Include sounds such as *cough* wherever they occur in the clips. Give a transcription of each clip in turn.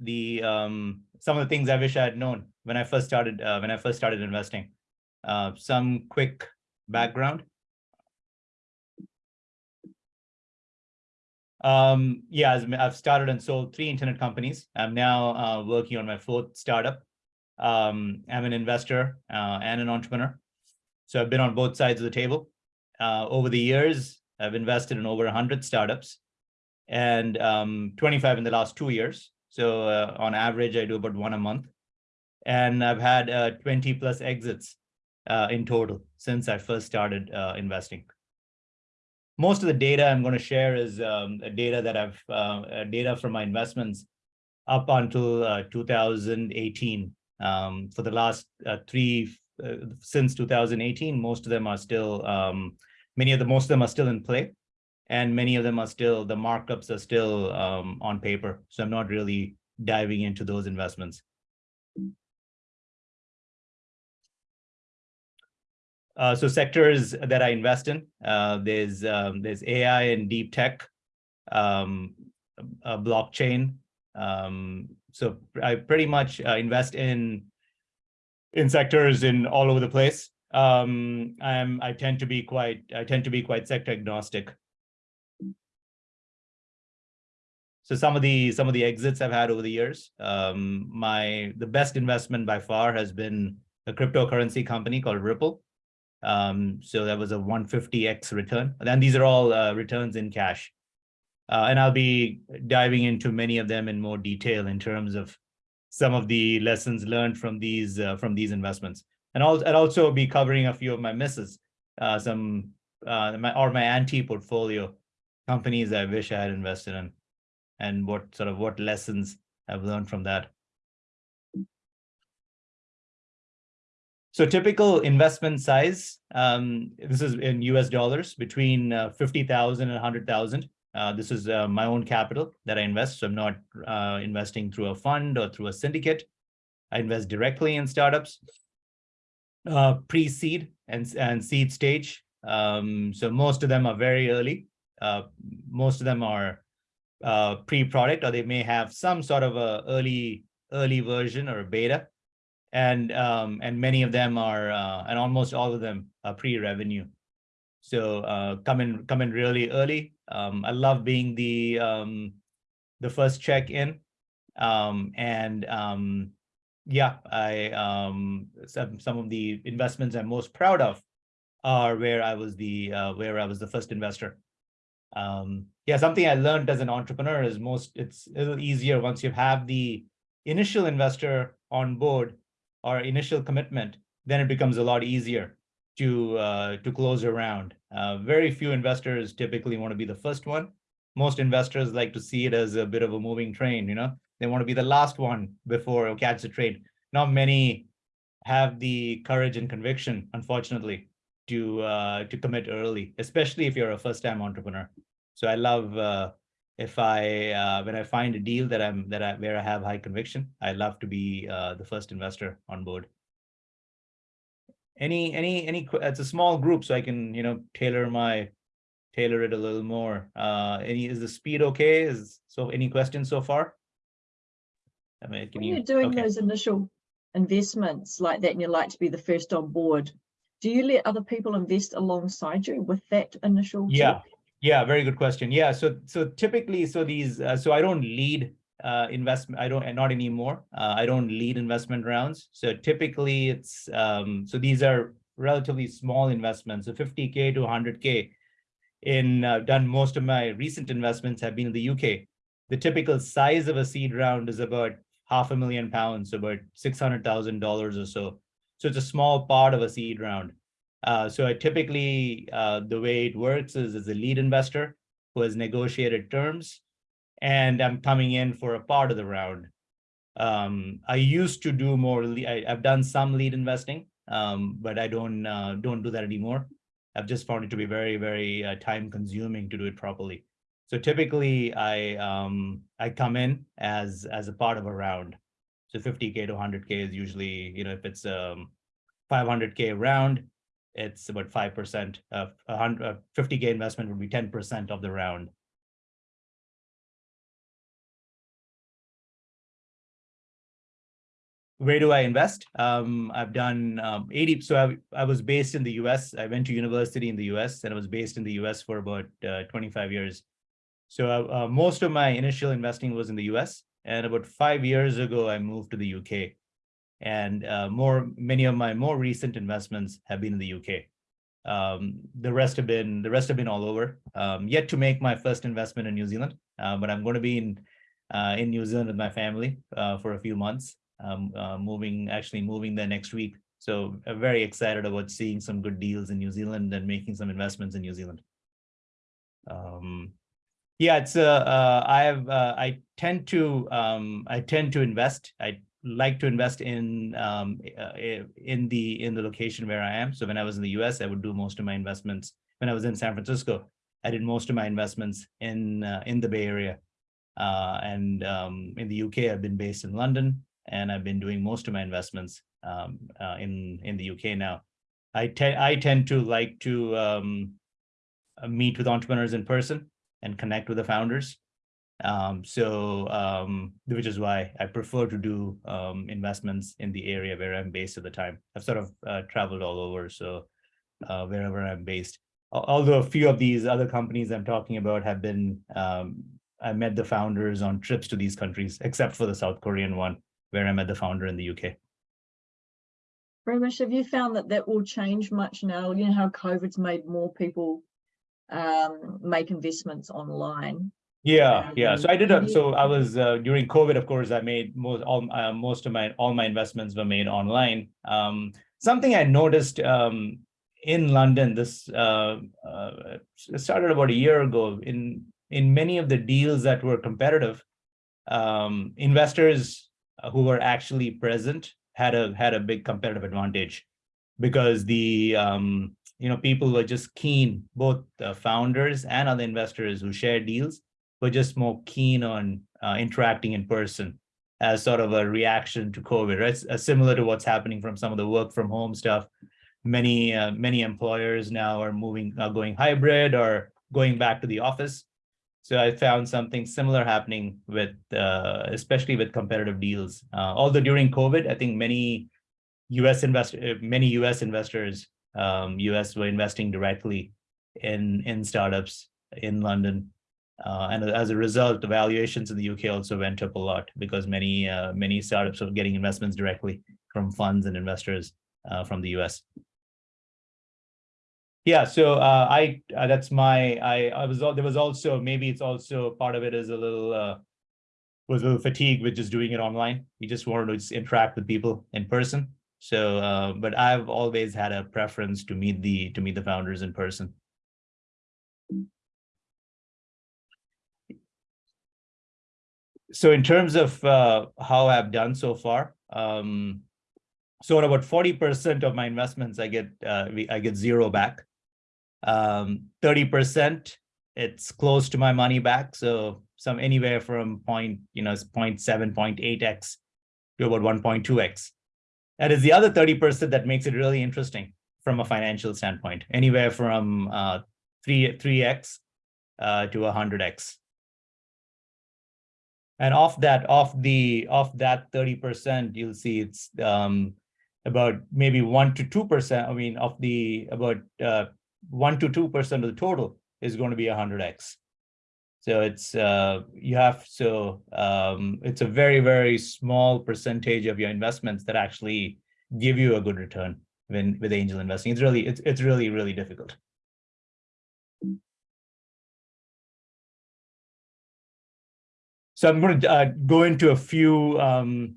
the um, some of the things I wish I had known when I first started uh, when I first started investing. Uh, some quick background. Um, yeah, I've started and sold three internet companies. I'm now uh, working on my fourth startup. Um, I'm an investor uh, and an entrepreneur. So I've been on both sides of the table. Uh, over the years, I've invested in over 100 startups and um, 25 in the last two years. So uh, on average, I do about one a month. And I've had uh, 20 plus exits uh, in total since I first started uh, investing. Most of the data I'm going to share is um, data that I've uh, data from my investments up until uh, 2018. Um, for the last three, since 2018, most of them are still, um, many of the, most of them are still in play and many of them are still, the markups are still um, on paper. So I'm not really diving into those investments. Uh, so sectors that I invest in, uh, there's um, there's AI and deep tech, um, blockchain. Um, so I pretty much uh, invest in in sectors in all over the place. Um, I'm I tend to be quite I tend to be quite sector agnostic. So some of the some of the exits I've had over the years, um, my the best investment by far has been a cryptocurrency company called Ripple. Um, so that was a 150x return. And these are all uh, returns in cash. Uh, and I'll be diving into many of them in more detail in terms of some of the lessons learned from these uh, from these investments. And I'll, I'll also be covering a few of my misses, uh, some uh, my or my anti-portfolio companies I wish I had invested in and what sort of what lessons I've learned from that. So typical investment size, um, this is in US dollars, between uh, 50,000 and 100,000. Uh, this is uh, my own capital that I invest. So I'm not uh, investing through a fund or through a syndicate. I invest directly in startups, uh, pre-seed and, and seed stage. Um, so most of them are very early. Uh, most of them are uh, pre-product, or they may have some sort of a early early version or a beta, and um, and many of them are, uh, and almost all of them are pre-revenue. So uh, come in come in really early. Um, I love being the um, the first check in, um, and um, yeah, I um, some some of the investments I'm most proud of are where I was the uh, where I was the first investor. Um, yeah, something I learned as an entrepreneur is most, it's a little easier once you have the initial investor on board or initial commitment, then it becomes a lot easier to uh, to close around. Uh, very few investors typically want to be the first one. Most investors like to see it as a bit of a moving train, you know, they want to be the last one before catch the train. Not many have the courage and conviction, unfortunately, to uh, to commit early, especially if you're a first-time entrepreneur. So I love uh, if I uh, when I find a deal that I'm that I where I have high conviction, I love to be uh, the first investor on board. Any any any it's a small group, so I can you know tailor my tailor it a little more. Uh, any is the speed okay? Is so any questions so far? I mean, can when you, you're doing okay. those initial investments like that, and you like to be the first on board, do you let other people invest alongside you with that initial yeah yeah very good question. Yeah so so typically so these uh, so i don't lead uh investment i don't not anymore. Uh, i don't lead investment rounds. So typically it's um so these are relatively small investments. So 50k to 100k in uh, done most of my recent investments have been in the uk the typical size of a seed round is about half a million pounds about six hundred thousand dollars or so. So it's a small part of a seed round. Uh, so I typically, uh, the way it works is as a lead investor who has negotiated terms, and I'm coming in for a part of the round. Um, I used to do more, I, have done some lead investing, um, but I don't uh, don't do that anymore. I've just found it to be very, very uh, time consuming to do it properly. So typically I um, I come in as as a part of a round. So 50K to 100K is usually, you know, if it's um 500K round, it's about 5% of a 50K investment would be 10% of the round. where do I invest? Um, I've done um, 80. So I, I was based in the US. I went to university in the US and I was based in the US for about uh, 25 years. So uh, uh, most of my initial investing was in the US. And about five years ago, I moved to the UK. And uh, more, many of my more recent investments have been in the UK. Um, the rest have been the rest have been all over. Um, yet to make my first investment in New Zealand, uh, but I'm going to be in uh, in New Zealand with my family uh, for a few months. Um, uh, moving actually moving there next week, so I'm very excited about seeing some good deals in New Zealand and making some investments in New Zealand. Um, yeah, it's uh, uh I have uh, I tend to um, I tend to invest. I like to invest in um, uh, in the in the location where I am. So when I was in the US, I would do most of my investments. When I was in San Francisco, I did most of my investments in uh, in the Bay Area. Uh, and um, in the UK, I've been based in London, and I've been doing most of my investments um, uh, in in the UK now. I tend I tend to like to um, meet with entrepreneurs in person and connect with the founders. Um, so, um, which is why I prefer to do um, investments in the area where I'm based at the time. I've sort of uh, traveled all over, so uh, wherever I'm based. Although a few of these other companies I'm talking about have been, um, I met the founders on trips to these countries, except for the South Korean one, where I met the founder in the UK. Ramesh, have you found that that will change much now? You know how COVID's made more people um, make investments online. Yeah, yeah. So I did. A, so I was uh, during COVID. Of course, I made most all uh, most of my all my investments were made online. Um, something I noticed um, in London. This uh, uh, started about a year ago. In in many of the deals that were competitive, um, investors who were actually present had a had a big competitive advantage because the um, you know, people were just keen, both the founders and other investors who share deals were just more keen on uh, interacting in person as sort of a reaction to COVID, right? Uh, similar to what's happening from some of the work from home stuff. Many, uh, many employers now are moving, uh, going hybrid or going back to the office. So I found something similar happening with, uh, especially with competitive deals. Uh, although during COVID, I think many US investor, many US investors um, US were investing directly in, in startups in London. Uh, and as a result, the valuations in the UK also went up a lot because many uh, many startups were getting investments directly from funds and investors uh, from the US. Yeah, so uh, I uh, that's my I I was there was also maybe it's also part of it is a little uh, was a little fatigue with just doing it online. You just wanted to just interact with people in person. So, but I've always had a preference to meet the to meet the founders in person. So in terms of uh, how I've done so far, um, so about 40% of my investments, I get uh, I get zero back. 30%, um, it's close to my money back. So some anywhere from point, you know, 0 0.7, 0.8x to about 1.2x. That is the other 30% that makes it really interesting from a financial standpoint, anywhere from uh, 3, 3x uh, to 100x. And off that, off the, off that 30%, you'll see it's um, about maybe one to 2%, I mean, of the, about uh, one to 2% of the total is going to be 100x. So it's uh, you have so um, it's a very very small percentage of your investments that actually give you a good return when with angel investing. It's really it's it's really really difficult. So I'm going to uh, go into a few um,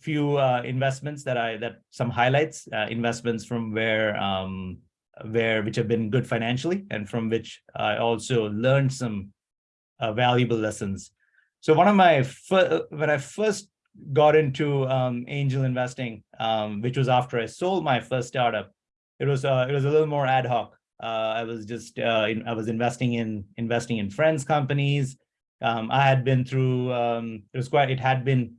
few uh, investments that I that some highlights uh, investments from where um, where which have been good financially and from which I also learned some uh, valuable lessons. So one of my when I first got into um, angel investing, um, which was after I sold my first startup, it was uh, it was a little more ad hoc. Uh, I was just uh, in, I was investing in investing in friends companies. Um, I had been through um, it was quite it had been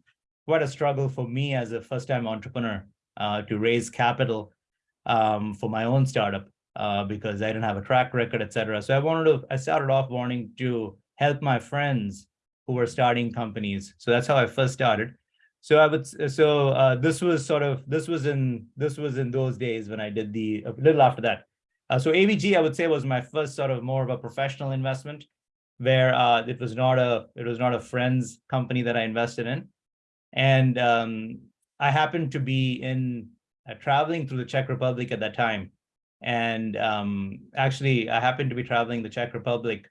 quite a struggle for me as a first time entrepreneur uh, to raise capital um, for my own startup uh, because I didn't have a track record, etc. So I wanted to I started off wanting to help my friends who were starting companies. So that's how I first started. So I would, so uh, this was sort of, this was in, this was in those days when I did the, a little after that. Uh, so AVG, I would say was my first sort of more of a professional investment where uh, it was not a, it was not a friend's company that I invested in. And um, I happened to be in, uh, traveling through the Czech Republic at that time. And um, actually, I happened to be traveling the Czech Republic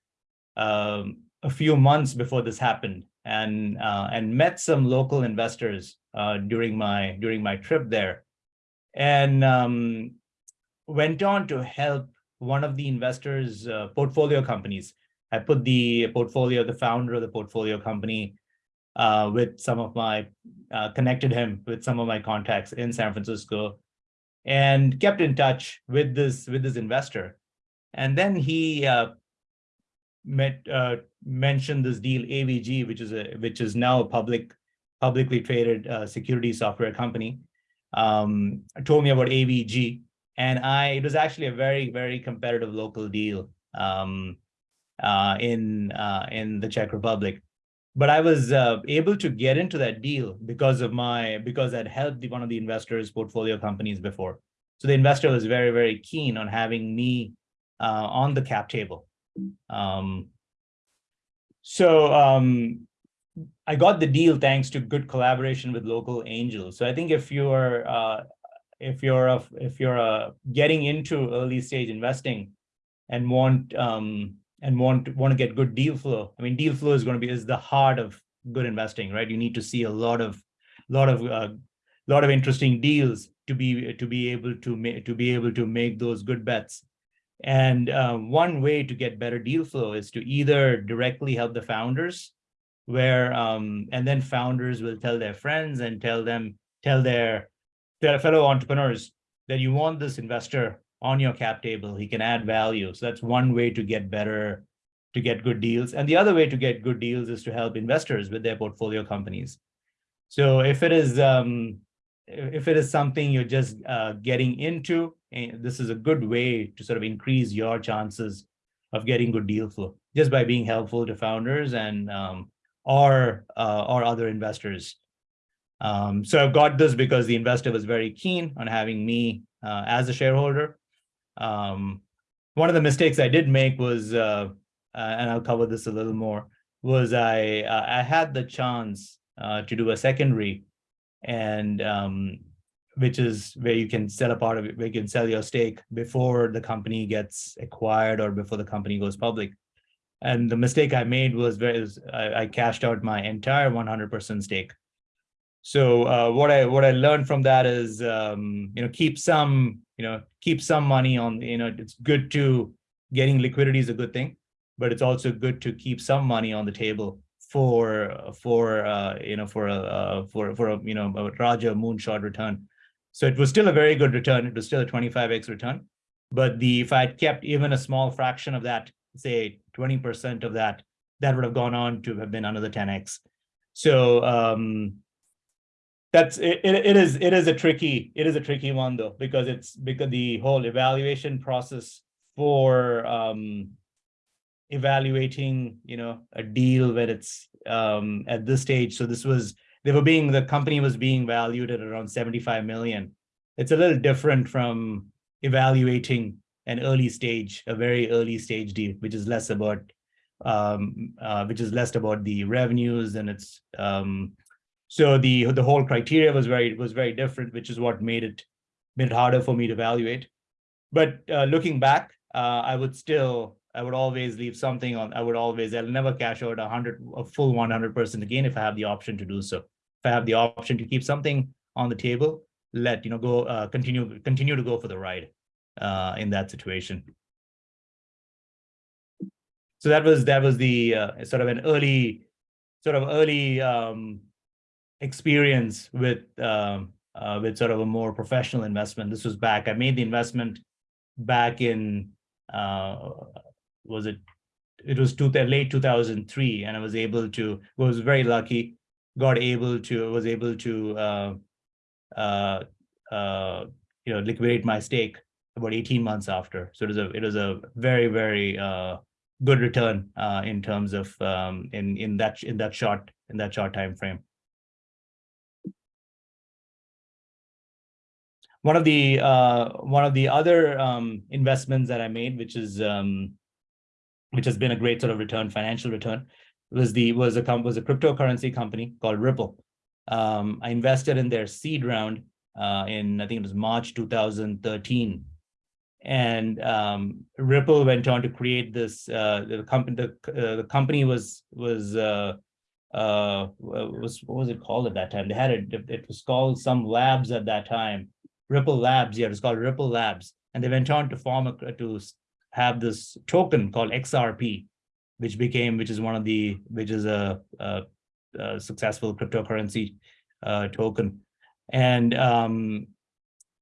um, a few months before this happened and uh, and met some local investors uh, during my during my trip there and um, went on to help one of the investors uh, portfolio companies i put the portfolio the founder of the portfolio company uh, with some of my uh, connected him with some of my contacts in san francisco and kept in touch with this with this investor and then he uh, met uh, mentioned this deal AVG, which is a which is now a public publicly traded uh, security software company. Um, told me about AVG, and I it was actually a very very competitive local deal um, in uh, in the Czech Republic. But I was uh, able to get into that deal because of my because I'd helped one of the investors' portfolio companies before. So the investor was very very keen on having me uh, on the cap table. Um, so um, I got the deal thanks to good collaboration with local angels. So I think if you're uh, if you're a, if you're uh, getting into early stage investing and want um, and want want to get good deal flow, I mean deal flow is going to be is the heart of good investing, right? You need to see a lot of lot of uh, lot of interesting deals to be to be able to make to be able to make those good bets. And uh, one way to get better deal flow is to either directly help the founders where, um, and then founders will tell their friends and tell them, tell their, their fellow entrepreneurs that you want this investor on your cap table, he can add value. So that's one way to get better, to get good deals. And the other way to get good deals is to help investors with their portfolio companies. So if it is, um, if it is something you're just uh, getting into, and this is a good way to sort of increase your chances of getting good deal flow just by being helpful to founders and um, or uh, or other investors. Um, so I've got this because the investor was very keen on having me uh, as a shareholder. Um, one of the mistakes I did make was, uh, uh and I'll cover this a little more, was I uh, I had the chance uh, to do a secondary and um, which is where you can sell a part of it, where you can sell your stake before the company gets acquired or before the company goes public. And the mistake I made was, very, I, I cashed out my entire 100% stake. So uh, what I what I learned from that is, um, you know, keep some, you know, keep some money on, you know, it's good to getting liquidity is a good thing, but it's also good to keep some money on the table for for uh, you know for a uh, for for a you know a Raja moonshot return. So it was still a very good return. It was still a 25x return. But the if I had kept even a small fraction of that, say 20% of that, that would have gone on to have been another 10x. So um, that's it, it, is it is a tricky it is a tricky one though because it's because the whole evaluation process for um, evaluating you know a deal when it's um, at this stage. So this was they were being the company was being valued at around 75 million. It's a little different from evaluating an early stage, a very early stage deal, which is less about um, uh, which is less about the revenues and it's um, so the the whole criteria was very was very different, which is what made it made it harder for me to evaluate. But uh, looking back, uh, I would still I would always leave something on. I would always I'll never cash out a hundred a full one hundred percent again if I have the option to do so if I have the option to keep something on the table, let you know go uh, continue continue to go for the ride uh, in that situation. So that was that was the uh, sort of an early sort of early um, experience with um, uh, with sort of a more professional investment. This was back. I made the investment back in uh, was it it was two, late 2003 and I was able to was very lucky got able to was able to uh, uh, uh, you know liquidate my stake about 18 months after. So it was a it was a very very uh, good return uh, in terms of um, in in that in that short in that short time frame. One of the uh, one of the other um, investments that I made, which is um, which has been a great sort of return, financial return, was the was a was a cryptocurrency company called Ripple. Um, I invested in their seed round uh, in I think it was March 2013, and um, Ripple went on to create this. Uh, the company the uh, the company was was uh, uh, was what was it called at that time? They had it. It was called some labs at that time. Ripple Labs. Yeah, It's called Ripple Labs, and they went on to form a to have this token called XRP, which became which is one of the which is a, a, a successful cryptocurrency uh, token, and um,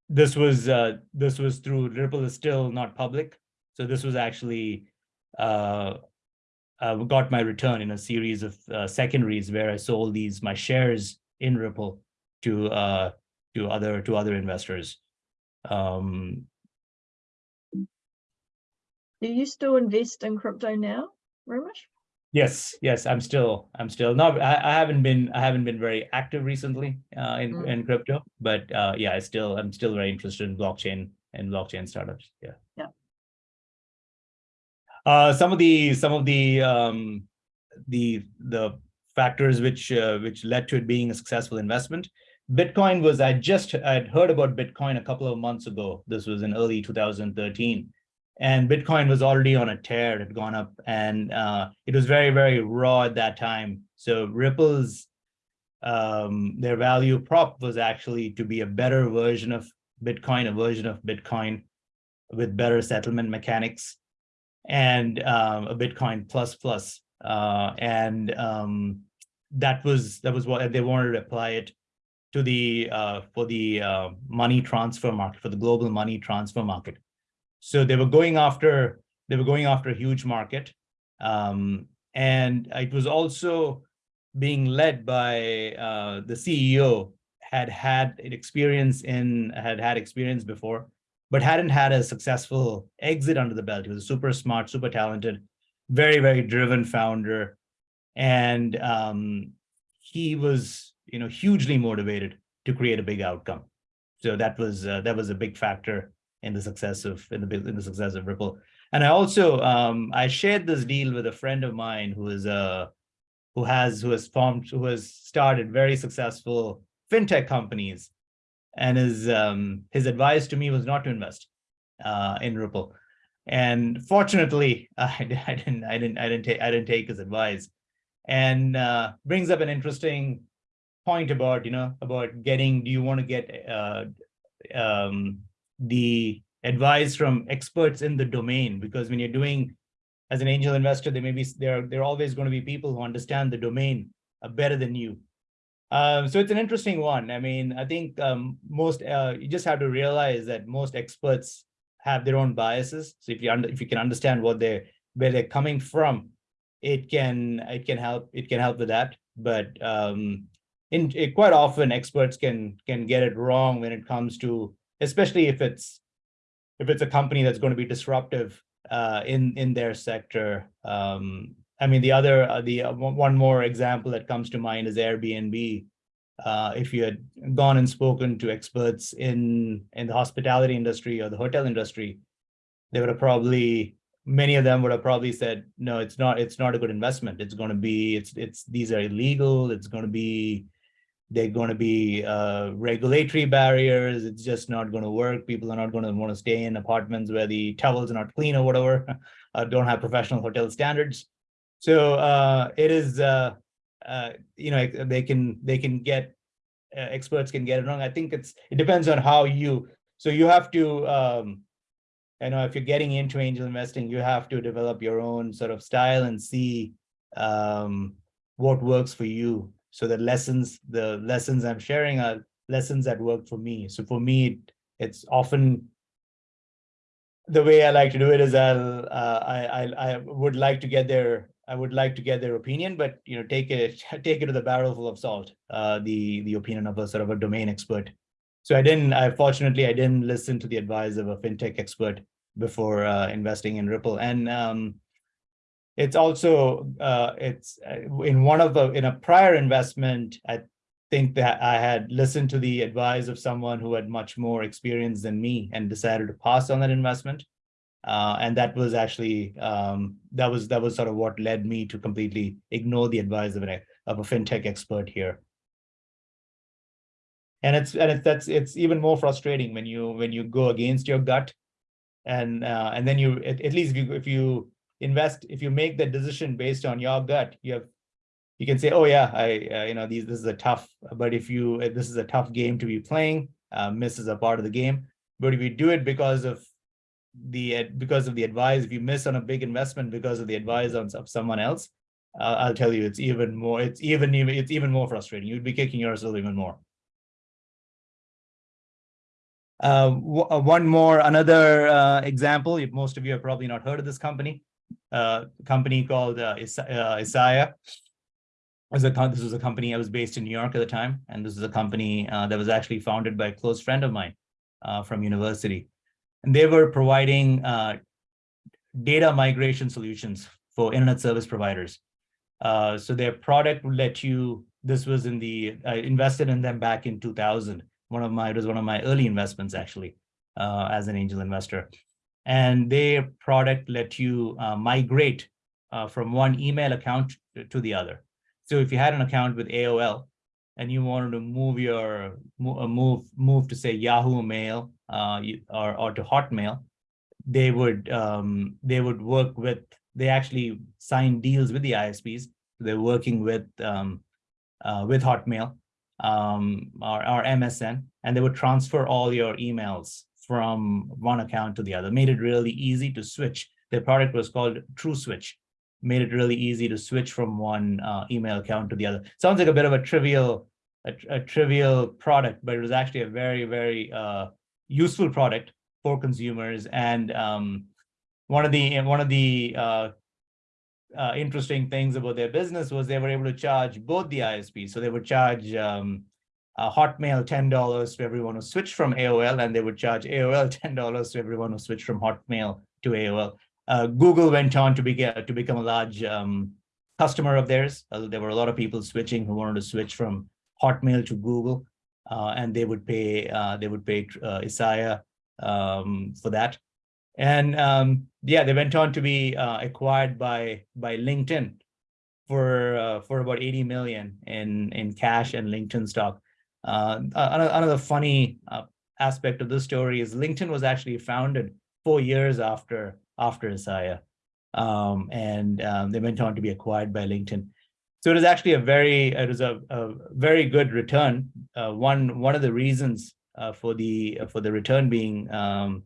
this was uh, this was through Ripple is still not public, so this was actually uh, uh, got my return in a series of uh, secondaries where I sold these my shares in Ripple to uh, to other to other investors. Um, Do you still invest in crypto now, Ramesh? Yes, yes, I'm still, I'm still not, I, I haven't been, I haven't been very active recently uh, in, Mm. in crypto, but uh, yeah, I still, I'm still very interested in blockchain and blockchain startups. Yeah. Yeah. Uh, some of the, some of the, um, the, the factors which, uh, which led to it being a successful investment. Bitcoin was, I just, I'd heard about Bitcoin a couple of months ago. This was in early 2013 and Bitcoin was already on a tear. It had gone up and uh, it was very, very raw at that time. So Ripple's, um, their value prop was actually to be a better version of Bitcoin, a version of Bitcoin with better settlement mechanics and um, a Bitcoin plus plus. Uh, and um, that was that was what they wanted to apply it to the uh, for the uh, money transfer market, for the global money transfer market. So they were going after they were going after a huge market, um, and it was also being led by uh, the CEO had had experience in had had experience before, but hadn't had a successful exit under the belt. He was a super smart, super talented, very very driven founder, and um, he was you know hugely motivated to create a big outcome. So that was uh, that was a big factor in the success of in the in the success of Ripple. And I also um, I shared this deal with a friend of mine who is a who has who has formed who has started very successful fintech companies, and his um, his advice to me was not to invest uh, in Ripple. And fortunately, I, *laughs* I didn't I didn't I didn't take I didn't take his advice, and uh, brings up an interesting point about you know about getting do you want to get uh, um, the advice from experts in the domain? Because when you're doing as an angel investor there may be there there are always going to be people who understand the domain uh, better than you. Um, so it's an interesting one. I mean i think um, most uh, you just have to realize that most experts have their own biases. So if you under, if you can understand what they're where they're coming from it can it can help it can help with that. But um in it, quite often experts can can get it wrong when it comes to especially if it's if it's a company that's going to be disruptive uh, in in their sector. Um, I mean, the other uh, the uh, one more example that comes to mind is Airbnb. Uh, if you had gone and spoken to experts in in the hospitality industry or the hotel industry, they would have probably many of them would have probably said, no, it's not it's not a good investment. It's going to be it's it's these are illegal. It's going to be they're going to be uh, regulatory barriers. It's just not going to work. People are not going to want to stay in apartments where the towels are not clean or whatever, *laughs* uh, don't have professional hotel standards. So uh, it is, uh, uh, you know, they can they can get uh, experts can get it wrong. I think it's it depends on how you. So you have to, um, you know, if you're getting into angel investing, you have to develop your own sort of style and see um, what works for you so the lessons the lessons i'm sharing are lessons that work for me. So for me it's often the way i like to do it is i'll uh, I, I i would like to get their i would like to get their opinion but you know take it *laughs* take it to the barrel full of salt uh the the opinion of a sort of a domain expert. So i didn't i fortunately i didn't listen to the advice of a fintech expert before uh, investing in ripple. And um it's also uh, it's uh, in one of the in a prior investment I think that I had listened to the advice of someone who had much more experience than me and decided to pass on that investment. Uh, and that was actually um, that was that was sort of what led me to completely ignore the advice of an of a fintech expert here. And it's and it's that's it's even more frustrating when you when you go against your gut, and uh, and then you at, at least if you if you invest if you make that decision based on your gut, you have you can say, oh yeah, I, uh, you know, these, this is a tough, but if you, this is a tough game to be playing, uh, miss is a part of the game. But if you do it because of the, because of the advice, if you miss on a big investment because of the advice on, of someone else, uh, I'll tell you, it's even more, it's even, even, it's even more frustrating. You'd be kicking yourself even more. Uh, one more, another uh, example, if most of you have probably not heard of this company, uh, company called uh, uh, Isaiah this was a company I was based in New York at the time, and this is a company uh, that was actually founded by a close friend of mine uh, from university, and they were providing uh, data migration solutions for internet service providers. Uh, so their product would let you. This was in the I invested in them back in 2000. One of my it was one of my early investments actually uh, as an angel investor, and their product let you uh, migrate from one email account to the other. So if you had an account with AOL and you wanted to move your uh, move move to say Yahoo Mail uh, or or to Hotmail, they would um, they would work with they actually sign deals with the ISPs. They're working with um, uh, with Hotmail um, or, or MSN, and they would transfer all your emails from one account to the other. Made it really easy to switch. Their product was called TrueSwitch made it really easy to switch from one uh, email account to the other. Sounds like a bit of a trivial, a, a trivial product, but it was actually a very, very uh, useful product for consumers. And um, one of the one of the uh, uh, interesting things about their business was they were able to charge both the ISPs. So they would charge um, Hotmail $10 to everyone who switched from AOL, and they would charge AOL *laughs* $10 to everyone who switched from Hotmail to AOL. Uh, Google went on to, be, to become a large um, customer of theirs. Uh, there were a lot of people switching who wanted to switch from Hotmail to Google, uh, and they would pay uh, they would pay uh, Isaiah um, for that. And um, yeah, they went on to be uh, acquired by by LinkedIn for for about 80 million in in cash and LinkedIn stock. Another, another funny aspect of this story is LinkedIn was actually founded four years after after Isaiah. Um, and um, they went on to be acquired by LinkedIn. So it is actually a very, it was a, a very good return. Uh, one, one of the reasons uh, for the for the return being um,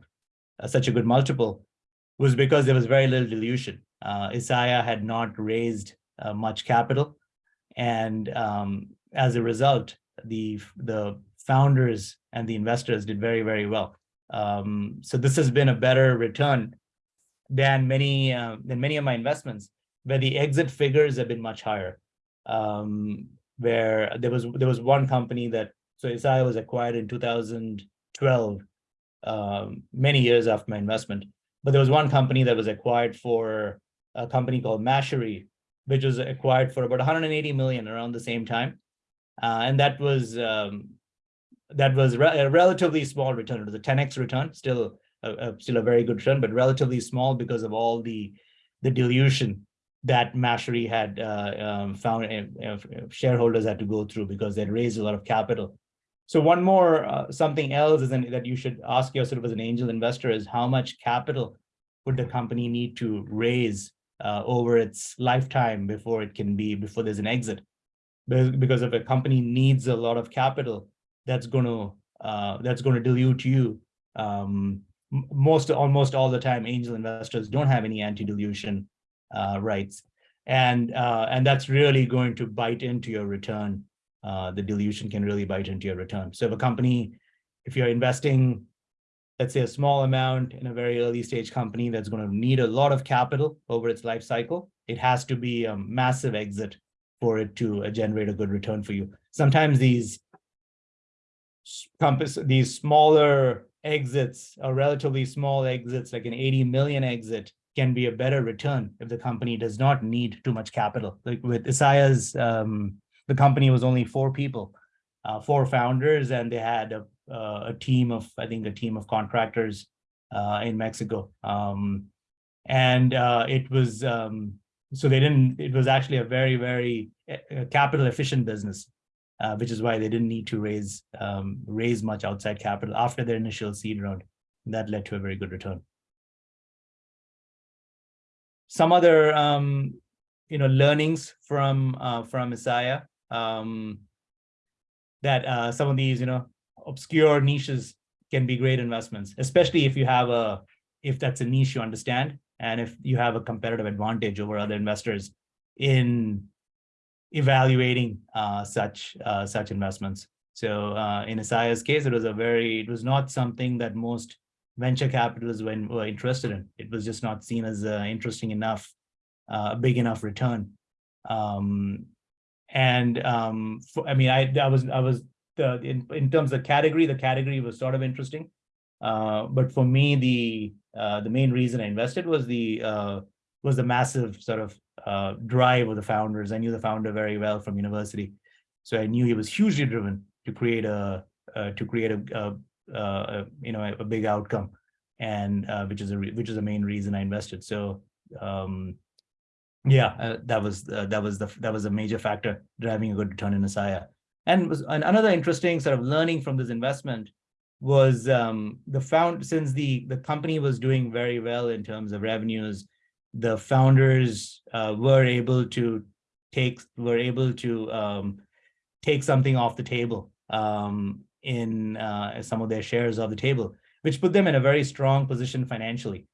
such a good multiple was because there was very little dilution. Uh, Isaiah had not raised uh, much capital, and um, as a result, the the founders and the investors did very very well. Um, so this has been a better return than many uh, than many of my investments, where the exit figures have been much higher. Um, where there was there was one company that so Isaiah was acquired in 2012, um, many years after my investment. But there was one company that was acquired for a company called Mashery, which was acquired for about 180 million around the same time, and that was um, that was re a relatively small return. It was a 10x return, still a, still a very good return, but relatively small because of all the the dilution that Mashery had uh, um, found uh, shareholders had to go through because they'd raised a lot of capital. So one more uh, something else is an, that you should ask yourself as an angel investor is how much capital would the company need to raise uh, over its lifetime before it can be before there's an exit because if a company needs a lot of capital that's going to uh, that's going to dilute you. Um, most almost all the time angel investors don't have any anti-dilution uh, rights. And uh, and that's really going to bite into your return. Uh, the dilution can really bite into your return. So if a company if you're investing let's say a small amount in a very early stage company that's going to need a lot of capital over its life cycle it has to be a massive exit for it to uh, generate a good return for you sometimes these compass these smaller exits or relatively small exits, like an 80 million exit, can be a better return if the company does not need too much capital. Like with Isaiah's, um, the company was only four people. uh, four founders, and they had a, uh, a team of, I think, a team of contractors uh, in Mexico. Um, and uh, it was, um, so they didn't, it was actually a very, very uh, capital efficient business, uh, which is why they didn't need to raise, um, raise much outside capital after their initial seed round. That led to a very good return. Some other, um, you know, learnings from, uh, from Isaiah, um, that uh, some of these, you know, obscure niches can be great investments, especially if you have a, if that's a niche you understand, and if you have a competitive advantage over other investors in evaluating uh, such uh, such investments. So uh, in Isaiah's case, it was a very, it was not something that most venture capitalists were, were interested in. It was just not seen as uh, interesting enough, uh, a big enough return. Um, and um, for, I mean, I, I was, I was the, in, in terms of category, the category was sort of interesting. Uh, but for me, the uh, the main reason I invested was the uh, was the massive sort of uh, drive of the founders. I knew the founder very well from university, so I knew he was hugely driven to create a uh, to create a, a, a, you know a, big outcome, and uh, which is a which is the main reason I invested. So um, yeah, uh, that was uh, that was the that was a major factor driving a good return in Isaiah. And was and another interesting sort of learning from this investment was um, the found since the the company was doing very well in terms of revenues, the founders uh, were able to take were able to um, take something off the table um, in uh, some of their shares of the table, which put them in a very strong position financially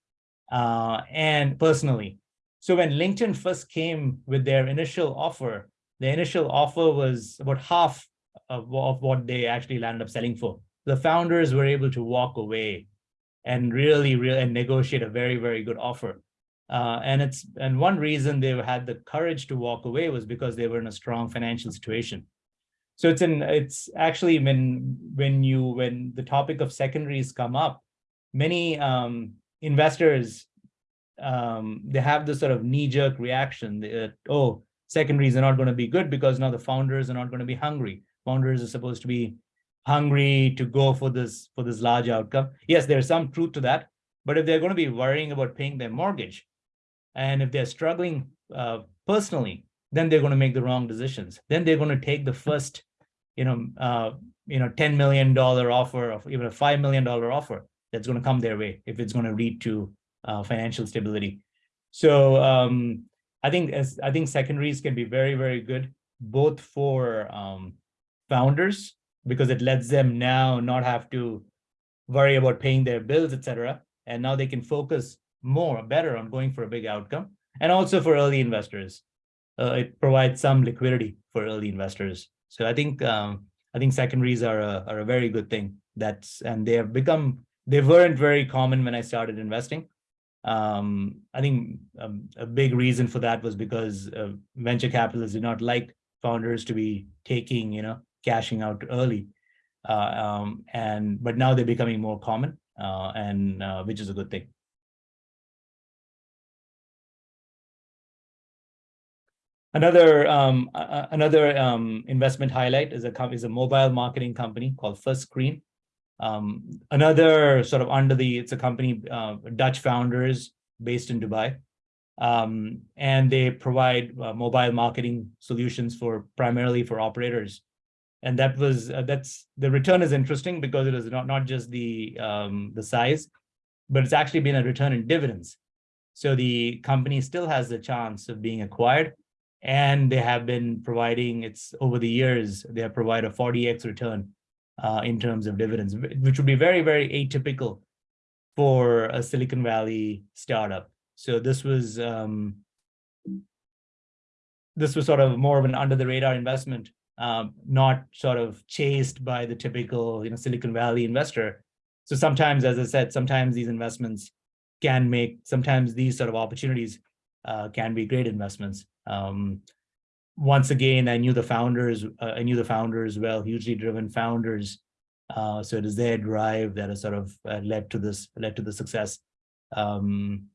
uh, and personally. So when LinkedIn first came with their initial offer, the initial offer was about half of, of what they actually landed up selling for. The founders were able to walk away and really, really and negotiate a very, very good offer. Uh, and it's and one reason they had the courage to walk away was because they were in a strong financial situation. So it's in it's actually when when you when the topic of secondaries come up, many um, investors um, they have this sort of knee-jerk reaction that, oh, secondaries are not going to be good because now the founders are not going to be hungry. Founders are supposed to be hungry to go for this for this large outcome. Yes, there's some truth to that, but if they're going to be worrying about paying their mortgage, and if they're struggling uh, personally, then they're going to make the wrong decisions. Then they're going to take the first, you know, uh, you know, ten million dollar offer of even a five million dollar offer that's going to come their way if it's going to lead to uh, financial stability. So um, I think as I think secondaries can be very, very good, both for um, founders, because it lets them now not have to worry about paying their bills, etc. And now they can focus more, better on going for a big outcome. And also for early investors, uh, it provides some liquidity for early investors. So I think um, I think secondaries are a, are a very good thing. That's and they have become they weren't very common when I started investing um, I think um, a big reason for that was because uh, venture capitalists did not like founders to be taking, you know, cashing out early. Uh, um, and but now they're becoming more common, uh, and uh, which is a good thing. Another um, another um, investment highlight is a is a mobile marketing company called First Screen. Um, another sort of under the, it's a company, uh, Dutch founders based in Dubai. Um, and they provide uh, mobile marketing solutions for primarily for operators. And that was, uh, that's, the return is interesting because it is not, not just the, um, the size, but it's actually been a return in dividends. So the company still has the chance of being acquired and they have been providing, it's over the years, they have provided a 40x return uh, in terms of dividends, which would be very, very atypical for a Silicon Valley startup. So this was um, this was sort of more of an under the radar investment, um, not sort of chased by the typical you know Silicon Valley investor. So sometimes, as I said, sometimes these investments can make sometimes these sort of opportunities uh, can be great investments. Um, once again, I knew the founders, uh, I knew the founders well, hugely driven founders. Uh, so it is their drive that has sort of uh, led to this, led to the success. Um,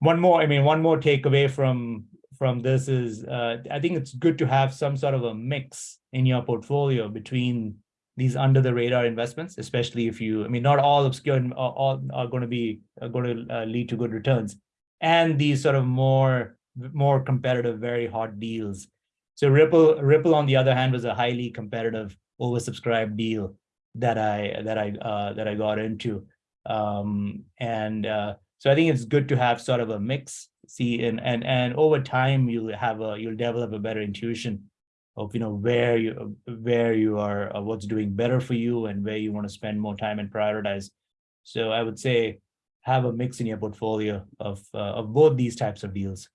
one more, I mean, one more takeaway from from this is, uh, I think it's good to have some sort of a mix in your portfolio between these under the radar investments, especially if you, I mean, not all obscure and all, are going to be are going to uh, lead to good returns, and these sort of more more competitive, very hot deals. So Ripple Ripple on the other hand was a highly competitive, oversubscribed deal that I that I uh, that I got into, um, and uh, so I think it's good to have sort of a mix. See, and and and over time you'll have a you'll develop a better intuition of you know where you where you are uh, what's doing better for you and where you want to spend more time and prioritize. So i would say have a mix in your portfolio of uh, of both these types of deals.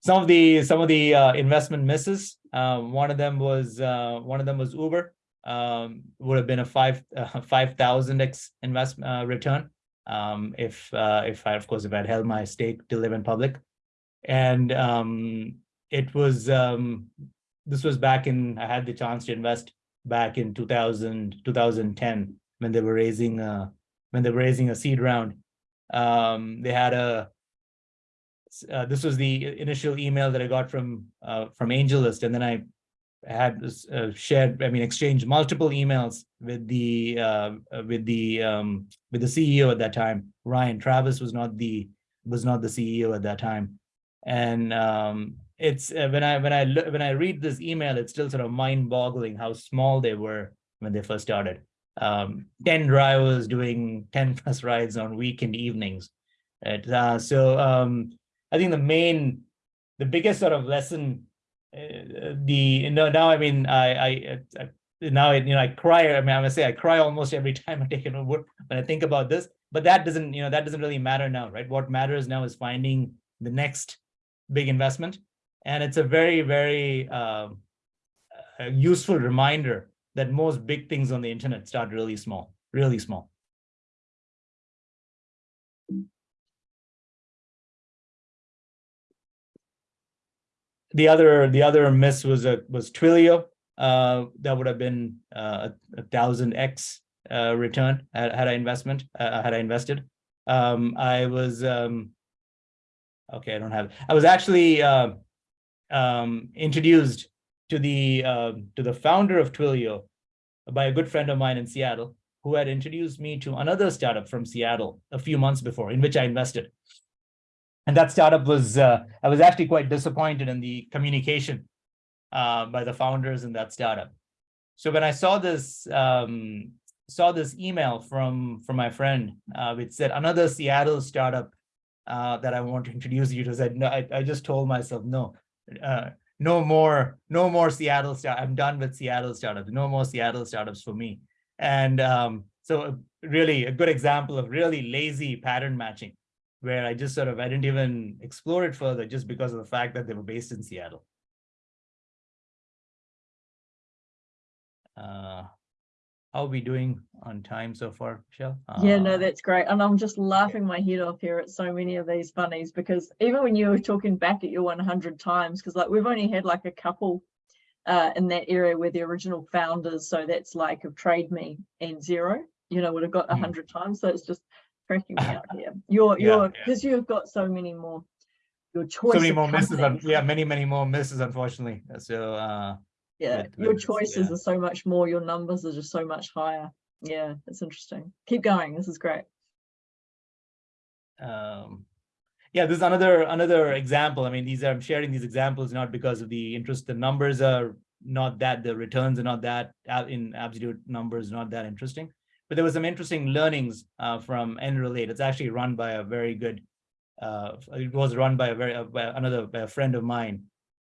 Some of the some of the uh, investment misses um, one of them was uh, one of them was uber um, would have been a five uh, *laughs* five thousand x investment return um, if uh, if I of course if I'd held my stake to live in public. And um, it was um, this was back in I had the chance to invest back in 2000 2010 when they were raising uh when they were raising a seed round. Um, they had a uh, this was the initial email that I got from uh, from AngelList and then I had uh, shared I mean exchanged multiple emails with the uh, with the um, with the CEO at that time Ryan Travis was not the was not the CEO at that time and um, it's uh, when I when I look when I read this email, it's still sort of mind-boggling how small they were when they first started. Um, 10 drivers doing 10 plus rides on weekend evenings. Right? Uh, so um, I think the main, the biggest sort of lesson, the you know, now I mean I I, I now you know I cry. I mean I'm gonna say I cry almost every *laughs* time I take an Uber when I think about this. But that doesn't you know that doesn't really matter now, right? What matters now is finding the next big investment. And it's a very, very uh, useful reminder that most big things on the internet start really small, really small. The other, the other miss was a was Twilio. Uh, that would have been uh, a, thousand x uh, return had, had I investment uh, had I invested. Um, I was um, Okay, I don't have. I was actually uh, um, introduced to the uh, to the founder of Twilio by a good friend of mine in Seattle, who had introduced me to another startup from Seattle a few months before, in which I invested. And that startup was uh, I was actually quite disappointed in the communication uh, by the founders in that startup. So when I saw this um, saw this email from from my friend, uh, which said another Seattle startup uh, that I want to introduce you to. Said no, I, I just told myself no, uh, no more, no more Seattle start. I'm done with Seattle startups. No more Seattle startups for me. And um, so really a good example of really lazy pattern matching, where I just sort of I didn't even explore it further just because of the fact that they were based in Seattle. Uh, how are we doing on time so far, Michelle? Yeah, no, Uh, that's great. And I'm just laughing my head off here at so many of these funnies because even when you were talking back at your 100 times, because like we've only had like a couple uh, in that area where the original founders, so that's like of Trade Me and Xero, you know, would have got a Hmm. 100 times. So it's just cracking me out here. *laughs* You're, Yeah, you're, yeah. because you've got so many more, your choice So many more misses, yeah, many, many more misses, unfortunately. So, uh, yeah your choices yeah. are so much more your numbers are just so much higher yeah it's interesting keep going this is great um, yeah, this is another another example. I mean, these are I'm sharing these examples not because of the interest. The numbers are not that the returns are not that uh, in absolute numbers not that interesting. But there was some interesting learnings uh, from nRelate. It's actually run by a very good. Uh, it was run by a very uh, by another by a friend of mine,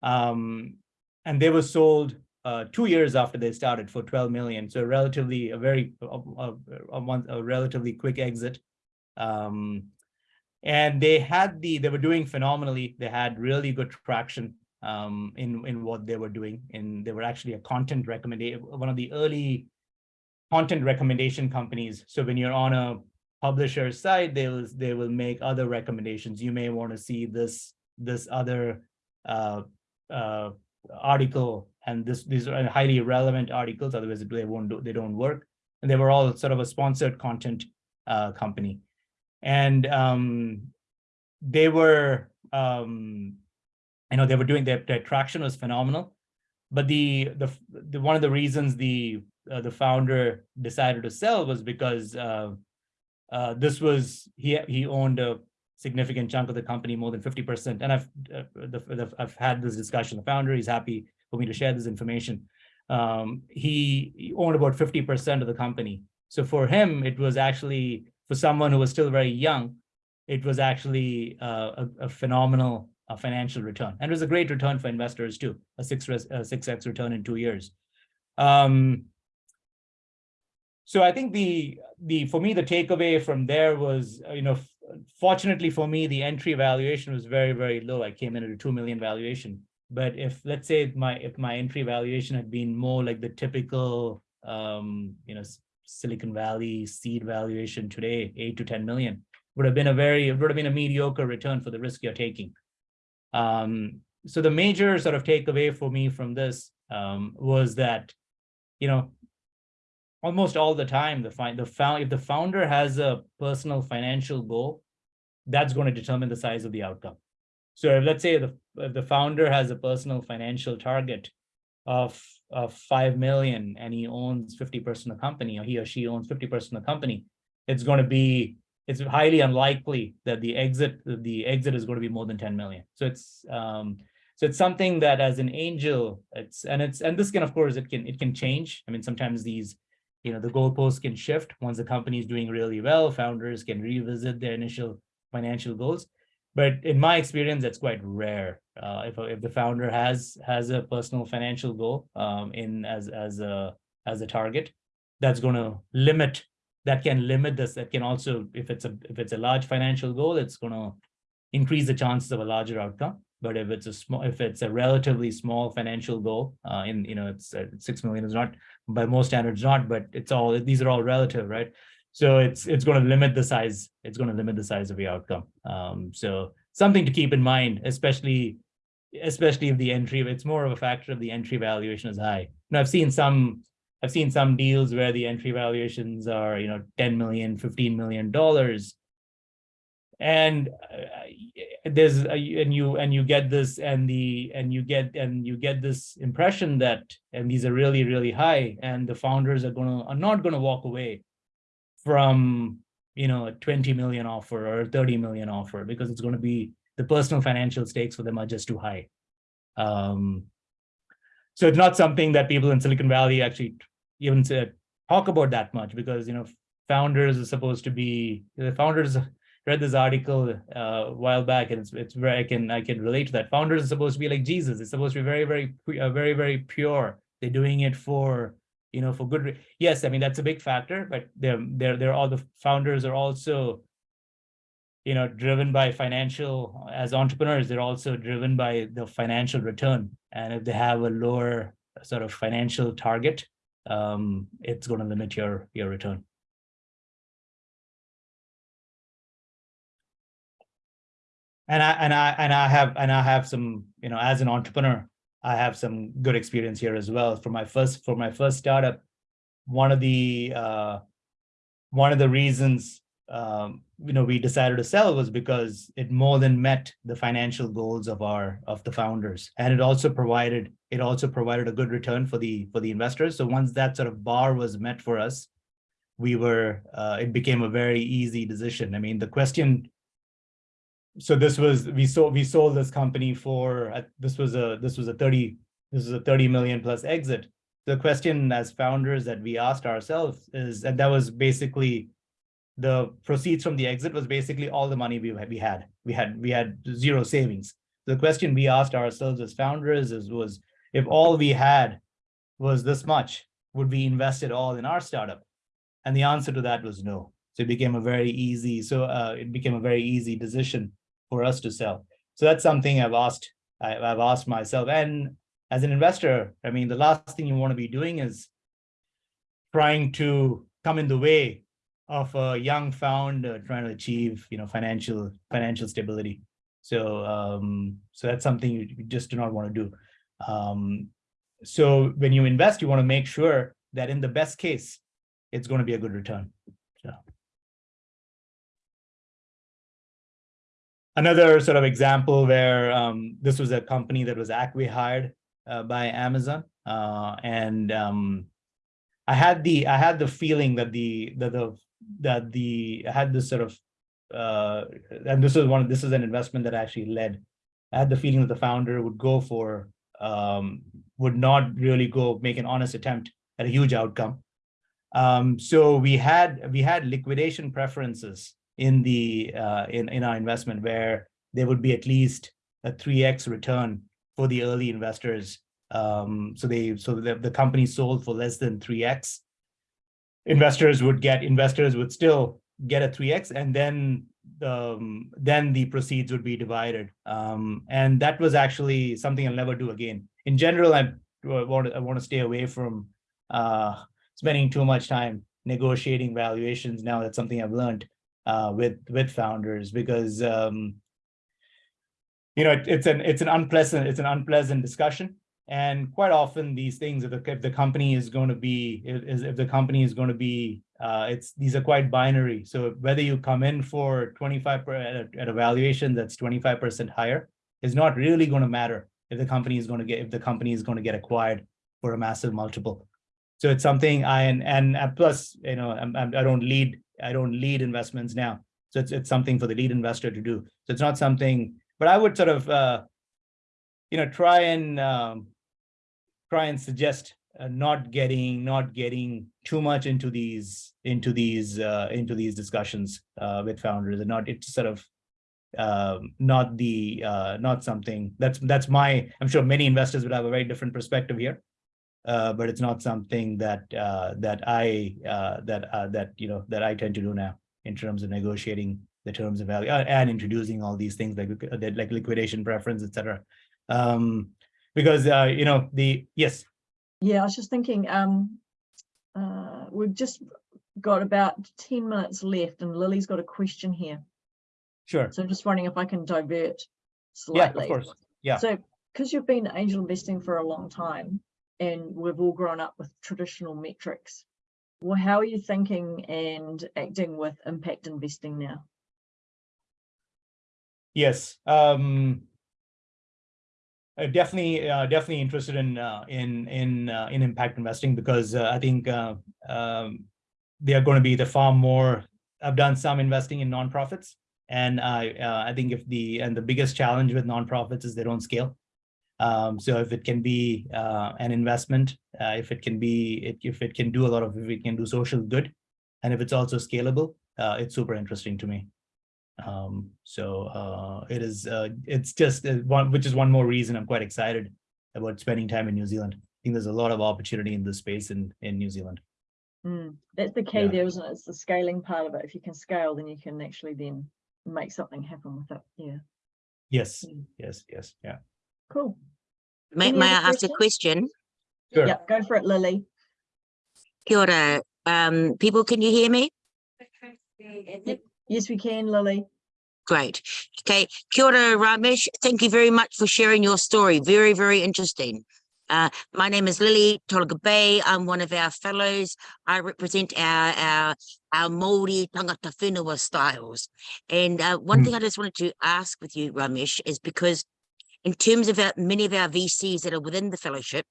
um, and they were sold uh, two years after they started for 12 million. So relatively a very a, a, a, month, a relatively quick exit. Um, and they had the they were doing phenomenally they had really good traction um in in what they were doing and they were actually a content recommendation one of the early content recommendation companies. So when you're on a publisher's site they will they will make other recommendations. You may want to see this this other uh uh article and this these are highly relevant articles otherwise they won't do they don't work. And they were all sort of a sponsored content uh company. And um, they were, um, you know, they were doing their, their traction was phenomenal. But the, the, the, one of the reasons the, uh, the founder decided to sell was because, uh, uh, this was, he, he owned a significant chunk of the company, more than 50%. And I've, uh, the, the, I've had this discussion, the founder, he's happy for me to share this information. Um, he, he owned about 50% of the company. So for him, it was actually, for someone who was still very young, it was actually uh, a, a phenomenal uh, financial return. And it was a great return for investors too, a six, six X return in two years. Um, so I think the, the, for me, the takeaway from there was, uh, you know, fortunately for me, the entry valuation was very, very low. I came in at a 2 million valuation. But if, let's say my, if my entry valuation had been more like the typical, um, you know, Silicon Valley seed valuation today, eight to 10 million, would have been a very, would have been a mediocre return for the risk you're taking. Um, so the major sort of takeaway for me from this um, was that, you know, almost all the time, the find the found if the founder has a personal financial goal, that's going to determine the size of the outcome. So if, let's say the if the founder has a personal financial target of of five million and he owns 50% of the company, or he or she owns 50% of the company, it's going to be it's highly unlikely that the exit the exit is going to be more than 10 million. So it's um so it's something that as an angel, it's and it's and this can of course it can it can change. I mean sometimes these you know the goalposts can shift once the company is doing really well. Founders can revisit their initial financial goals, but in my experience, that's quite rare. Uh, if if the founder has has a personal financial goal um, in as as a as a target, that's going to limit that can limit this. That can also if it's a if it's a large financial goal, it's going to increase the chances of a larger outcome. But if it's a small, if it's a relatively small financial goal, uh, in you know, it's uh, six million is not by most standards not, but it's all these are all relative, right? So it's it's going to limit the size. It's going to limit the size of the outcome. Um, so something to keep in mind, especially especially if the entry. It's more of a factor of the entry valuation is high. Now I've seen some I've seen some deals where the entry valuations are you know 10 million, 15 million dollars, and uh, there's a, and you and you get this and the and you get and you get this impression that and these are really really high and the founders are gonna are not gonna walk away from you know a 20 million offer or a 30 million offer because it's going to be the personal financial stakes for them are just too high. Um so it's not something that people in silicon valley actually even to talk about that much because you know founders are supposed to be the founders read this article uh, a while back, and it's it's very I can I can relate to that. Founders are supposed to be like Jesus. It's supposed to be very very uh, very very pure. They're doing it for you know for good. Yes, I mean that's a big factor, but they're they're they're all the founders are also you know driven by financial as entrepreneurs. They're also driven by the financial return, and if they have a lower sort of financial target, um, it's going to limit your your return. And I and I and I have and I have some you know as an entrepreneur I have some good experience here as well. For my first for my first startup one of the uh, one of the reasons um, you know we decided to sell was because it more than met the financial goals of our of the founders. And it also provided it also provided a good return for the for the investors. So once that sort of bar was met for us we were uh, it became a very easy decision. I mean the question so this was we sold we sold this company for uh, this was a this was a 30 this is a 30 million plus exit. The question as founders that we asked ourselves is and that was basically the proceeds from the exit was basically all the money we, we had. We had we had zero savings. The question we asked ourselves as founders is was if all we had was this much would we invest it all in our startup? And the answer to that was no. So it became a very easy so uh, it became a very easy decision for us to sell. So that's something I've asked, I, I've asked myself. And as an investor, I mean, the last thing you want to be doing is trying to come in the way of a young founder trying to achieve, you know, financial financial stability. So, um, so that's something you just do not want to do. Um, so when you invest, you want to make sure that in the best case, it's going to be a good return. Another sort of example where um, this was a company that was acqui-hired uh, by Amazon, uh, and um, I had the I had the feeling that the that the that the I had this sort of uh, and this is one of this is an investment that actually led. I had the feeling that the founder would go for um, would not really go make an honest attempt at a huge outcome. Um, so we had we had liquidation preferences in the uh, in in our investment where there would be at least a 3x return for the early investors. Um, so they so the, the company sold for less than 3x. Investors would get investors would still get a 3x and then um, then the proceeds would be divided. Um, and that was actually something I'll never do again. In general, I want to, I want to stay away from uh, spending too much time negotiating valuations. Now that's something I've learned uh, with with founders because um, you know it, it's an it's an unpleasant it's an unpleasant discussion. And quite often these things, if the, if the company is going to be, if, if the company is going to be uh, it's these are quite binary. So whether you come in for 25 per, at, a, at a valuation that's 25% higher is not really going to matter if the company is going to get if the company is going to get acquired for a massive multiple. So it's something I and and plus you know I'm, I'm, I don't lead I don't lead investments now. So it's it's something for the lead investor to do. So it's not something, but I would sort of uh, you know try and um, try and suggest uh, not getting not getting too much into these into these uh, into these discussions uh, with founders and not it's sort of um, not the uh, not something that's that's my I'm sure many investors would have a very different perspective here, uh, but it's not something that uh, that I uh, that uh, that you know that I tend to do now in terms of negotiating the terms of value uh, and introducing all these things like uh, like liquidation preference, etc. Um, because uh, you know the yes Yeah, I was just thinking, um, uh, we've just got about 10 minutes left and Lily's got a question here. sure So I'm just wondering if I can divert slightly. yeah of course yeah. So, because you've been angel investing for a long time and we've all grown up with traditional metrics, well, how are you thinking and acting with impact investing now? Yes, um, uh, definitely, uh, definitely interested in uh, in in uh, in impact investing because uh, I think uh, um, they are going to be the far more. I've done some investing in nonprofits, and I uh, I think if the and the biggest challenge with nonprofits is they don't scale. Um, so if it can be uh, an investment, uh, if it can be, it, if it can do a lot of, if it can do social good, and if it's also scalable, uh, it's super interesting to me. Um, so uh, it is, uh, it's just uh, one, which is one more reason I'm quite excited about spending time in New Zealand. I think there's a lot of opportunity in this space in, in New Zealand. Mm, That's the key Yeah. there, isn't it? It's the scaling part of it. If you can scale, then you can actually then make something happen with it. Yeah, Yes, Mm. yes, yes, yeah. Cool. May, Any may I other ask a question? Sure. Yeah, go for it, Lily. Kia ora. Um, people, can you hear me? Yes, we can, Lily. Great. Okay. Kia ora, Ramesh. Thank you very much for sharing your story. Very, very interesting. Uh, my name is Lily Tolaga Bay. I'm one of our fellows. I represent our our our Māori tangata whenua styles. And uh, one Mm. thing I just wanted to ask with you, Ramesh, is because in terms of our, many of our VCs that are within the fellowship,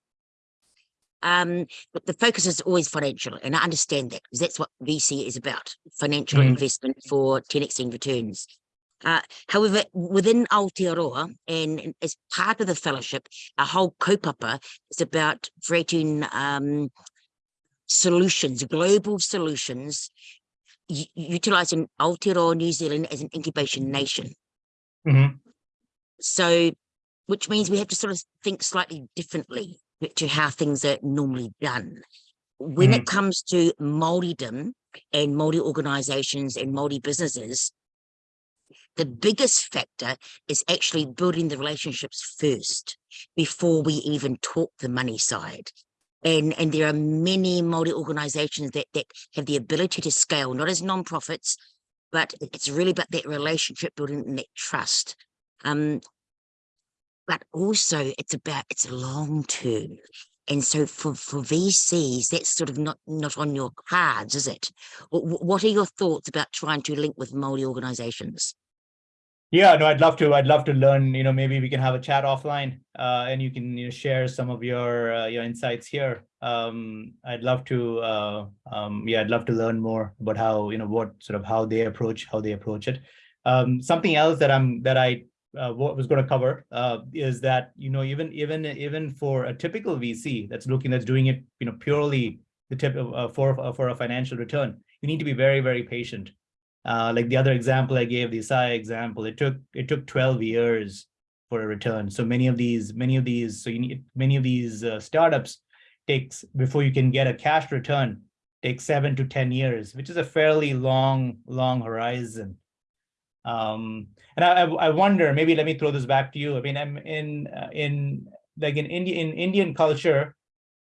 um, but the focus is always financial, and I understand that because that's what VC is about: financial Mhm. investment for 10xing returns. Uh, however, within Aotearoa and and as part of the fellowship, our whole kaupapa is about creating um, solutions, global solutions, utilizing Aotearoa New Zealand as an incubation nation. Mhm. So, which means we have to sort of think slightly differently to how things are normally done. When it comes to Māoridom and Māori organizations and Māori businesses, the biggest factor is actually building the relationships first before we even talk the money side. And, and there are many Māori organizations that, that have the ability to scale, not as non-profits, but it's really about that relationship building and that trust. Um, but also it's about it's long term. And so for, for VCs, that's sort of not, not on your cards, is it? What, are your thoughts about trying to link with Māori organizations? Yeah, no, I'd love to. I'd love to learn. You know, maybe we can have a chat offline, uh, and you can you know, share some of your uh, your insights here. Um, I'd love to. Uh, um, yeah, I'd love to learn more about how you know what sort of how they approach how they approach it. Um, something else that I'm that I uh, what was going to cover uh, is that you know even even even for a typical VC that's looking that's doing it you know purely the tip of uh, for for a financial return, you need to be very very patient. Uh, like the other example I gave, the Isaiah example, it took it took 12 years for a return. So many of these, many of these, so you need many of these uh, startups takes before you can get a cash return takes seven to 10 years, which is a fairly long, long horizon. Um, and I, I wonder, maybe let me throw this back to you. I mean, I'm in uh, in like in Indian in Indian culture,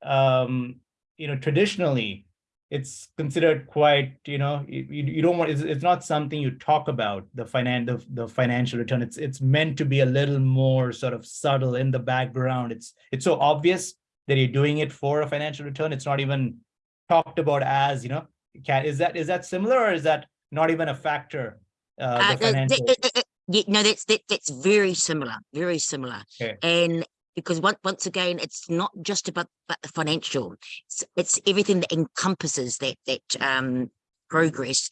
um, you know, traditionally it's considered quite, you know, you, you don't want, it's, it's not something you talk about, the finan the, the financial return. It's it's meant to be a little more sort of subtle in the background. It's it's so obvious that you're doing it for a financial return. It's not even talked about as, you know, can, is that is that similar or is that not even a factor? Uh, Uh, the uh, financial, uh, yeah, no, that's that, that's very similar, very similar. Okay. And because once once again, it's not just about, about the financial; it's, it's everything that encompasses that that um, progress.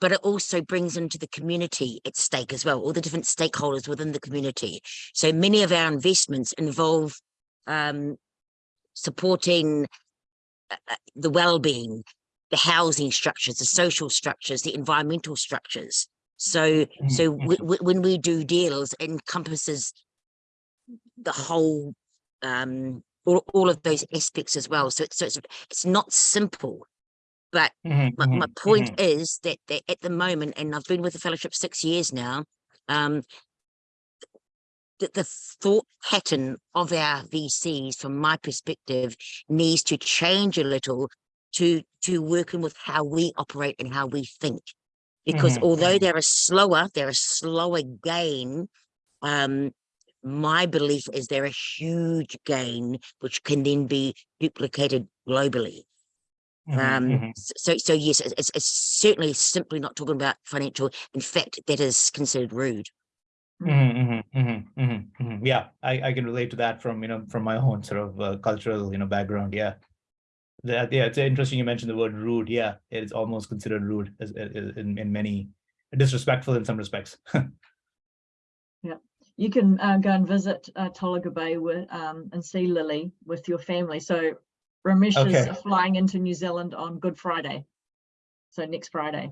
But it also brings into the community at stake as well, all the different stakeholders within the community. So many of our investments involve um, supporting uh, uh, the well-being, the housing structures, the social structures, the environmental structures. So, so w- w- when we do deals, it encompasses the whole, um, all, all of those aspects as well. So, it's so it's, it's not simple. But Mhm, my, my mhm, point mhm. is that, that at the moment, and I've been with the fellowship six years now, um, that the thought pattern of our VCs, from my perspective, needs to change a little to to working with how we operate and how we think. Because Mhm, although mhm. they're a slower, they're a slower gain. Um, my belief is they're a huge gain, which can then be duplicated globally. Mhm, Um, mhm. so, so yes, it's, it's- certainly simply not talking about financial. In fact, that is considered rude. Mm -hmm, mhm, mhm, mhm, mhm. Yeah, I, I can relate to that from, you know, from my own sort of uh, cultural, you know, background. Yeah. That, yeah, it's interesting you mentioned the word rude. Yeah, it's almost considered rude as, as- in, in many, disrespectful in some respects. *laughs* Yeah, you can uh, go and visit uh, Tolaga Bay with, um, and see Lily with your family. So Ramesh Okay. is flying into New Zealand on Good Friday. So next Friday.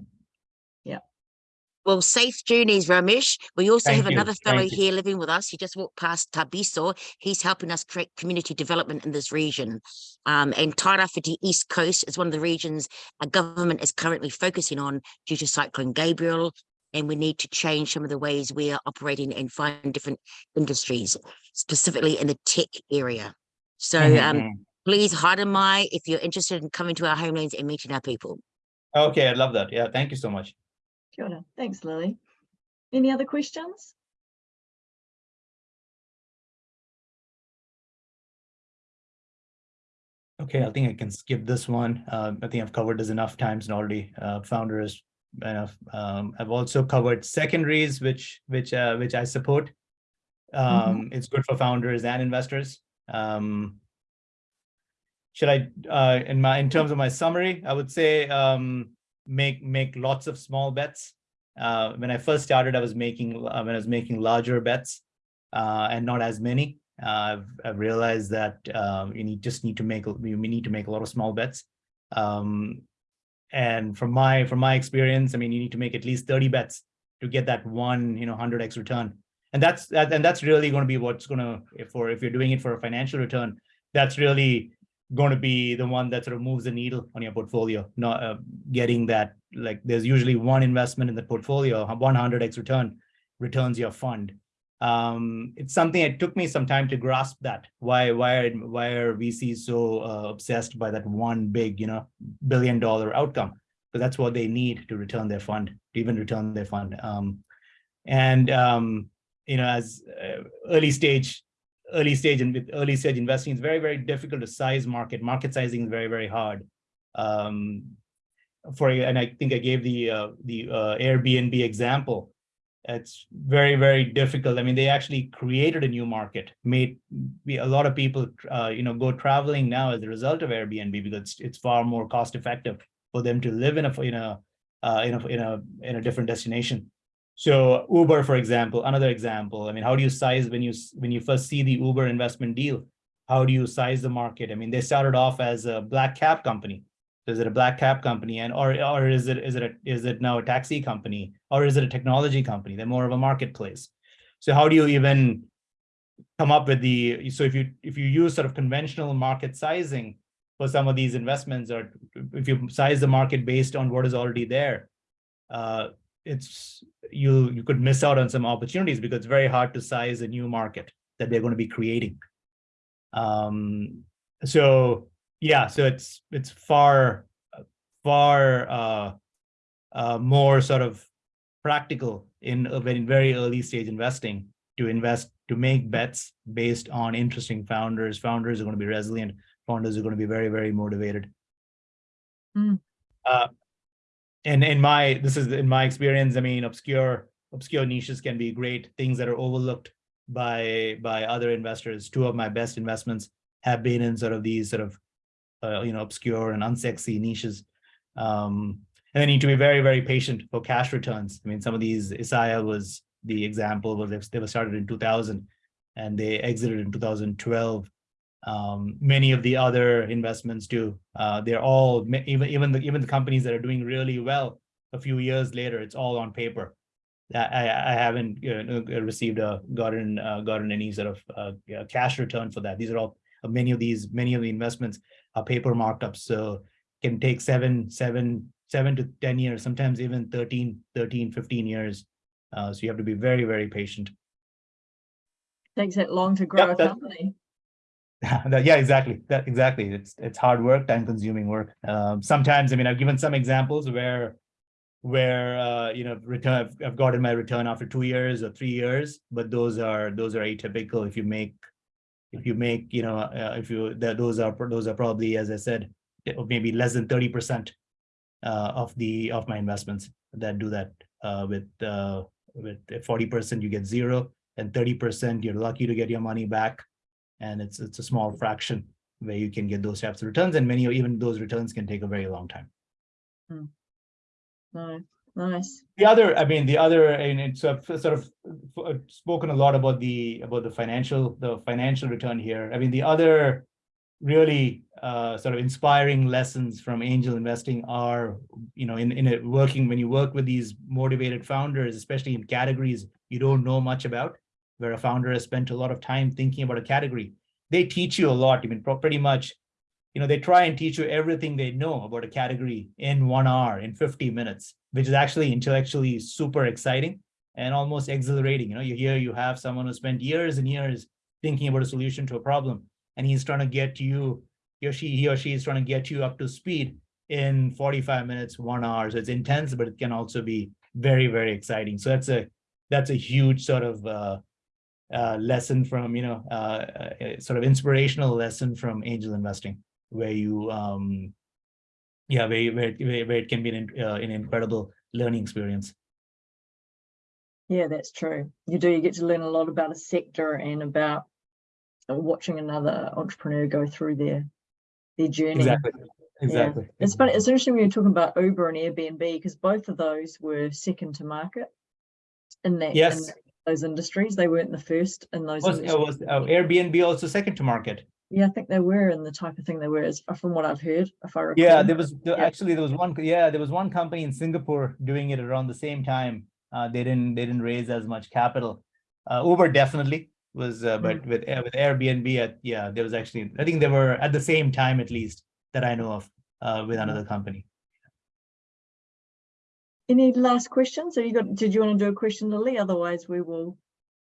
Well, safe journeys, Ramesh. We also have you, another fellow thank you. here living with us. He just walked past Tabiso. He's helping us create community development in this region. Um, and Tairāwhiti East Coast is one of the regions our government is currently focusing on due to Cyclone Gabrielle. And we need to change some of the ways we are operating and find different industries, specifically in the tech area. So Mhm, um, mhm. please, Haramai, if you're interested in coming to our homelands and meeting our people. Okay, I love that. Yeah, thank you so much. Kia ora. Thanks, Lily. Any other questions? Okay, I think I can skip this one. Um, I think I've covered this enough times and already. Uh, founders enough. Um, I've also covered secondaries, which which uh, which I support. Um, It's good for founders and investors. Um, should I, uh, in my in terms of my summary, I would say um, make make lots of small bets. Uh, when I first started, I was making uh, when I was making larger bets uh, and not as many. Uh, I've, I've realized that um, you need just need to make we need to make a lot of small bets. Um, and from my from my experience, I mean, you need to make at least 30 bets to get that one, you know, 100x return. And that's that, and that's really going to be what's going to for if you're doing it for a financial return, that's really going to be the one that sort of moves the needle on your portfolio. Not uh, getting that like there's usually one investment in the portfolio, 100x return returns your fund. Um it's something it took me some time to grasp that. Why why are why are vcs so uh, obsessed by that one big you know billion dollar outcome? Because that's what they need to return their fund to even return their fund. Um and um you know as uh, early stage early stage and with early stage investing it's very very difficult to size market market sizing is very very hard um for and i think i gave the uh, the uh, airbnb example it's very, very difficult. I mean, they actually created a new market, made a lot of people, uh, you know, go traveling now as a result of Airbnb because it's, it's far more cost effective for them to live in a, in a, uh, in a, in a, in a different destination. So Uber, for example, another example. I mean, how do you size when you when you first see the Uber investment deal? How do you size the market? I mean, they started off as a black cab company. Is it a black cab company and or or is it is it a, is it now a taxi company or is it a technology company? They're more of a marketplace. So how do you even come up with the so if you if you use sort of conventional market sizing for some of these investments or if you size the market based on what is already there, uh, it's you you could miss out on some opportunities because it's very hard to size a new market that they're going to be creating. Um, so yeah, so it's it's far far uh, uh, more sort of practical in a very very early stage investing to invest to make bets based on interesting founders. Founders are going to be resilient. Founders are going to be very very motivated. Mm. Uh, and in my this is in my experience i mean obscure obscure niches can be great things that are overlooked by by other investors. Two of my best investments have been in sort of these sort of uh, you know obscure and unsexy niches. Um and they need to be very very patient for cash returns. I mean some of these isaiah was the example was they were started in 2000 and they exited in 2012 um, many of the other investments do. Uh, they're all even even the even the companies that are doing really well a few years later. It's all on paper. I I, I haven't you know, received a gotten uh, gotten any sort of uh, cash return for that. These are all uh, many of these many of the investments are paper markups, so can take seven seven seven to ten years, sometimes even 13, 13, 15 years. Uh, so you have to be very very patient. Takes that long to grow a that- company. *laughs* Yeah, exactly. That exactly. It's it's hard work, time consuming work. Um, sometimes, I mean, I've given some examples where where uh, you know, return I've, I've gotten my return after two years or three years, but those are those are atypical. If you make if you make, you know, uh, if you that those are those are probably, as I said, eh, maybe less than 30% uh, of the of my investments that do that uh, with uh, with 40% you get zero and 30% you're lucky to get your money back and it's it's a small fraction where you can get those types of returns and many of even those returns can take a very long time. No, nice. the other i mean the other and it's sort of uh, spoken a lot about the about the financial the financial return here. I mean the other really uh sort of inspiring lessons from angel investing are you know in in a working when you work with these motivated founders especially in categories you don't know much about where a founder has spent a lot of time thinking about a category. They teach you a lot. I mean pretty much you know they try and teach you everything they know about a category in one hour in 50 minutes which is actually intellectually super exciting and almost exhilarating. You know you hear you have someone who spent years and years thinking about a solution to a problem and he's trying to get you he or she he or she is trying to get you up to speed in 45 minutes one hour. So it's intense but it can also be very very exciting. So that's a that's a huge sort of uh, uh, lesson from you know uh, uh, sort of inspirational lesson from angel investing where you um yeah where where, it- where, it can be an, uh, an incredible learning experience Yeah, that's true. You do, you get to learn a lot about a sector and about watching another entrepreneur go through their their journey. exactly exactly It's funny, it's interesting when you're talking about Uber and Airbnb because both of those were second to market in that in Yes. Those industries. They weren't the first in those. was, uh, industries. was uh, airbnb also second to market Yeah, I think they were in the type of thing they were, as from what I've heard, if I recall. Yeah, there was there- Yeah. actually there was one yeah there was one company in Singapore doing it around the same time. Uh, they didn't they didn't raise as much capital. Uh, Uber definitely was, uh, but with uh, with Airbnb, uh, yeah, there was actually I think they were at the same time at least that I know of uh, with another company. Any last questions? Have you got, did you want to do a question, Lily? Otherwise, we will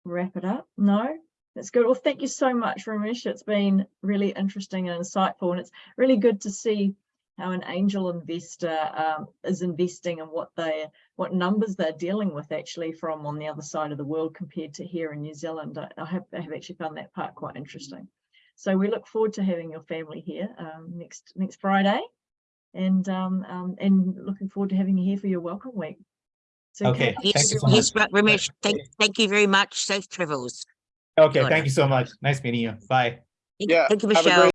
wrap it up. No? That's good. Well, thank you so much, Ramesh. It's been really interesting and insightful, and it's really good to see how an angel investor um, is investing and what they, what numbers they're dealing with actually from on the other side of the world compared to here in New Zealand. I, I have, I have actually found that part quite interesting. So we look forward to having your family here um, next next Friday and um, um, and looking forward to having you here for your welcome week. So Okay, Yes, Thank you so yes, Ramesh, thank, thank you very much. Safe travels. Okay, thank you so much. Nice meeting you. Bye. Thank- Yeah, Thank you, have a Michelle. great